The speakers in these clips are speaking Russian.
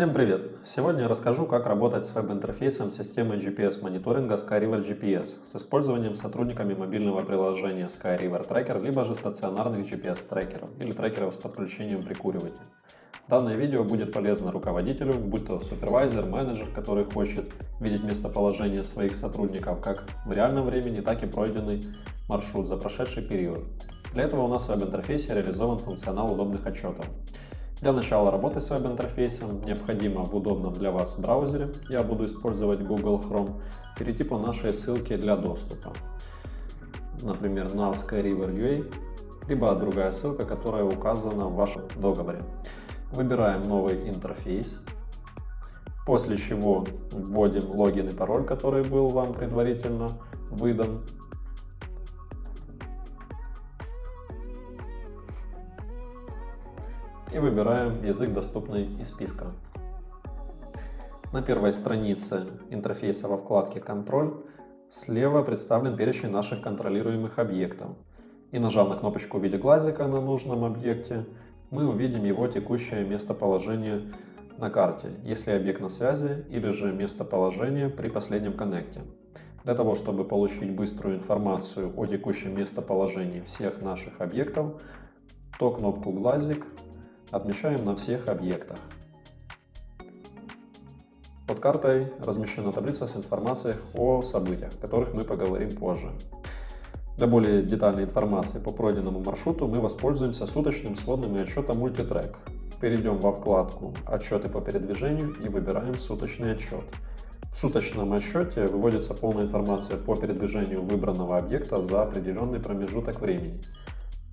Всем привет! Сегодня я расскажу, как работать с веб-интерфейсом системы GPS-мониторинга SkyRiver GPS с использованием сотрудниками мобильного приложения SkyRiver Tracker, либо же стационарных GPS-трекеров или трекеров с подключением прикуривателя. Данное видео будет полезно руководителю, будь то супервайзер, менеджер, который хочет видеть местоположение своих сотрудников как в реальном времени, так и пройденный маршрут за прошедший период. Для этого у нас в веб-интерфейсе реализован функционал удобных отчетов. Для начала работы с веб-интерфейсом необходимо в удобном для вас браузере, я буду использовать Google Chrome, перейти по нашей ссылке для доступа. Например, на SkyRiver.ua, либо другая ссылка, которая указана в вашем договоре. Выбираем новый интерфейс, после чего вводим логин и пароль, который был вам предварительно выдан. И выбираем язык, доступный из списка. На первой странице интерфейса во вкладке «Контроль» слева представлен перечень наших контролируемых объектов. И нажав на кнопочку в виде глазика на нужном объекте, мы увидим его текущее местоположение на карте, если объект на связи, или же местоположение при последнем коннекте. Для того, чтобы получить быструю информацию о текущем местоположении всех наших объектов, то кнопку «Глазик» отмечаем на всех объектах. Под картой размещена таблица с информацией о событиях, о которых мы поговорим позже. Для более детальной информации по пройденному маршруту мы воспользуемся суточным сводным и отчетом Multitrack. Перейдем во вкладку «Отчеты по передвижению» и выбираем «Суточный отчет». В суточном отчете выводится полная информация по передвижению выбранного объекта за определенный промежуток времени.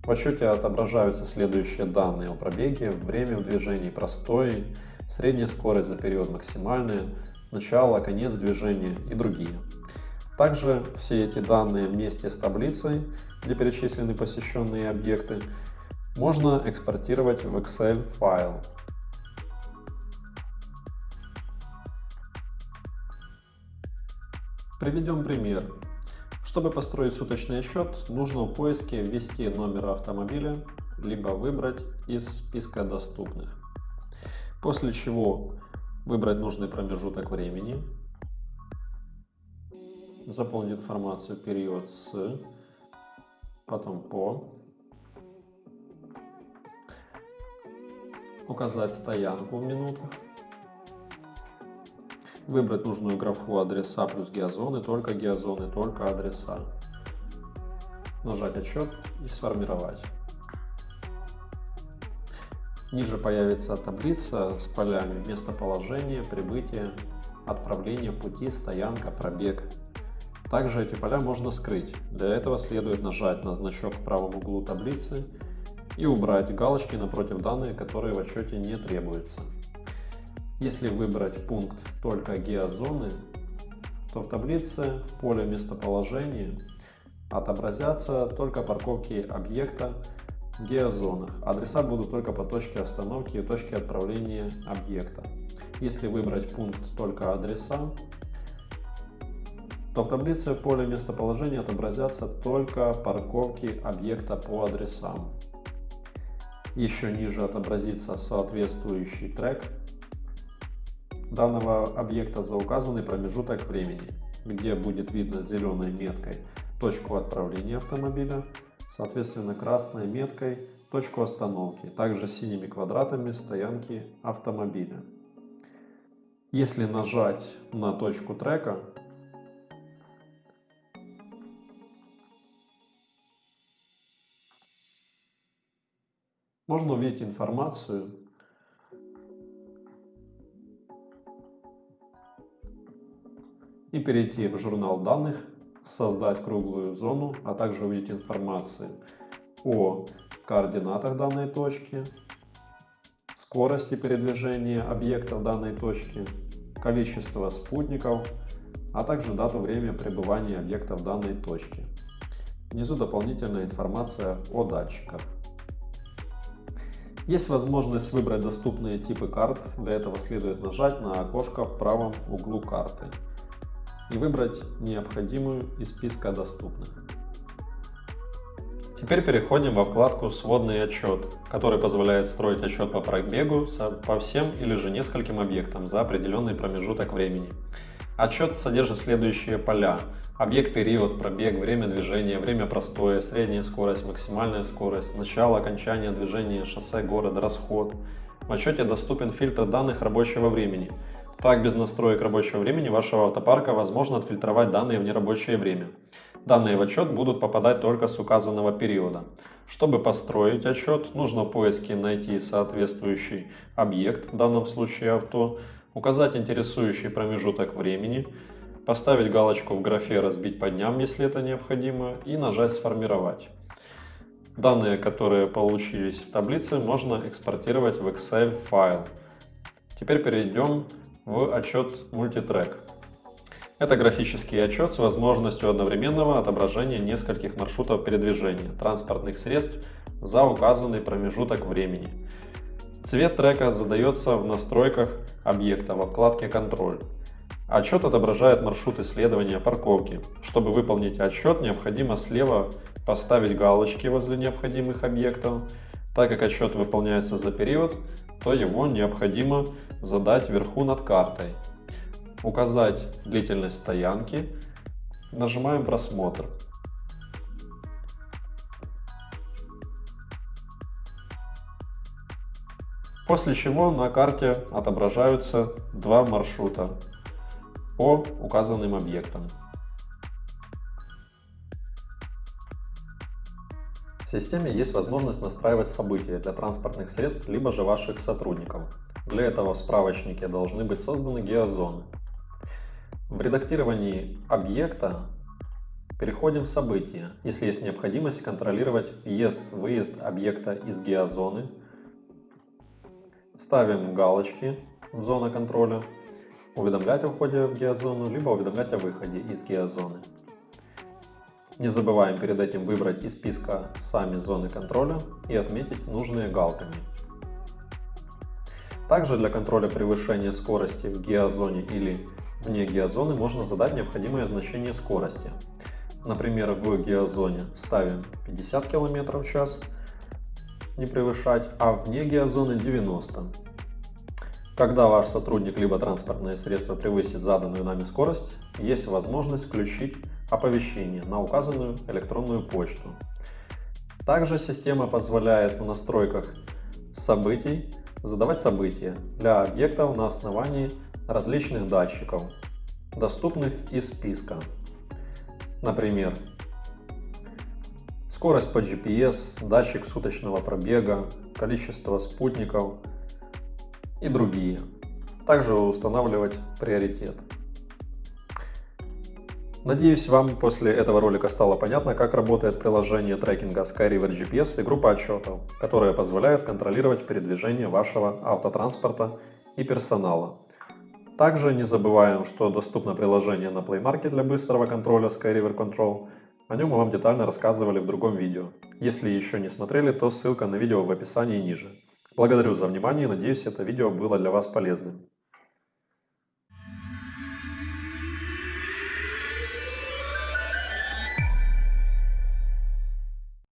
В отчете отображаются следующие данные о пробеге, время в движении, простой, средняя скорость за период максимальная, начало, конец движения и другие. Также все эти данные вместе с таблицей, где перечислены посещенные объекты, можно экспортировать в Excel файл. Приведем пример. Чтобы построить суточный отчет, нужно в поиске ввести номер автомобиля, либо выбрать из списка доступных. После чего выбрать нужный промежуток времени, заполнить информацию период с, потом по, указать стоянку в минутах, Выбрать нужную графу адреса плюс геозоны, только геозоны, только адреса. Нажать отчет и сформировать. Ниже появится таблица с полями местоположение, прибытие, отправление пути, стоянка, пробег. Также эти поля можно скрыть. Для этого следует нажать на значок в правом углу таблицы и убрать галочки напротив данных, которые в отчете не требуются. Если выбрать пункт только геозоны, то в таблице поле местоположения отобразятся только парковки объекта в геозонах. Адреса будут только по точке остановки и точке отправления объекта. Если выбрать пункт только адреса, то в таблице поле местоположения отобразятся только парковки объекта по адресам. Еще ниже отобразится соответствующий трек данного объекта за указанный промежуток времени, где будет видно зеленой меткой точку отправления автомобиля, соответственно красной меткой точку остановки, также синими квадратами стоянки автомобиля. Если нажать на точку трека, можно увидеть информацию и перейти в журнал данных, создать круглую зону, а также увидеть информацию о координатах данной точки, скорости передвижения объекта в данной точке, количество спутников, а также дату время пребывания объекта в данной точке. Внизу дополнительная информация о датчиках. Есть возможность выбрать доступные типы карт, для этого следует нажать на окошко в правом углу карты и выбрать необходимую из списка доступных. Теперь переходим во вкладку «Сводный отчет», который позволяет строить отчет по пробегу по всем или же нескольким объектам за определенный промежуток времени. Отчет содержит следующие поля. Объект, период, пробег, время движения, время простоя, средняя скорость, максимальная скорость, начало, окончание движения, шоссе, город, расход. В отчете доступен фильтр данных рабочего времени. Так, без настроек рабочего времени вашего автопарка возможно отфильтровать данные в нерабочее время. Данные в отчет будут попадать только с указанного периода. Чтобы построить отчет, нужно в поиске найти соответствующий объект, в данном случае авто, указать интересующий промежуток времени, поставить галочку в графе «Разбить по дням», если это необходимо, и нажать «Сформировать». Данные, которые получились в таблице, можно экспортировать в Excel файл. Теперь перейдем в отчет Multitrack. Это графический отчет с возможностью одновременного отображения нескольких маршрутов передвижения транспортных средств за указанный промежуток времени. Цвет трека задается в настройках объекта во вкладке «Контроль». Отчет отображает маршрут исследования парковки. Чтобы выполнить отчет, необходимо слева поставить галочки возле необходимых объектов. Так как отчет выполняется за период, то его необходимо задать вверху над картой указать длительность стоянки, нажимаем просмотр. После чего на карте отображаются два маршрута по указанным объектам. В системе есть возможность настраивать события для транспортных средств, либо же ваших сотрудников. Для этого в справочнике должны быть созданы геозоны. В редактировании объекта переходим в события, если есть необходимость контролировать въезд-выезд объекта из геозоны. Ставим галочки в зону контроля, уведомлять о входе в геозону, либо уведомлять о выходе из геозоны. Не забываем перед этим выбрать из списка сами зоны контроля и отметить нужные галками. Также для контроля превышения скорости в геозоне или Вне геозоны можно задать необходимое значение скорости. Например, в геозоне ставим 50 км в час, не превышать, а вне геозоны 90. Когда ваш сотрудник либо транспортное средство превысит заданную нами скорость, есть возможность включить оповещение на указанную электронную почту. Также система позволяет в настройках событий задавать события для объектов на основании различных датчиков, доступных из списка. Например, скорость по GPS, датчик суточного пробега, количество спутников и другие. Также устанавливать приоритет. Надеюсь, вам после этого ролика стало понятно, как работает приложение трекинга SkyRiver GPS и группа отчетов, которая позволяет контролировать передвижение вашего автотранспорта и персонала. Также не забываем, что доступно приложение на Play Market для быстрого контроля SkyRiver Control. О нем мы вам детально рассказывали в другом видео. Если еще не смотрели, то ссылка на видео в описании ниже. Благодарю за внимание надеюсь это видео было для вас полезным.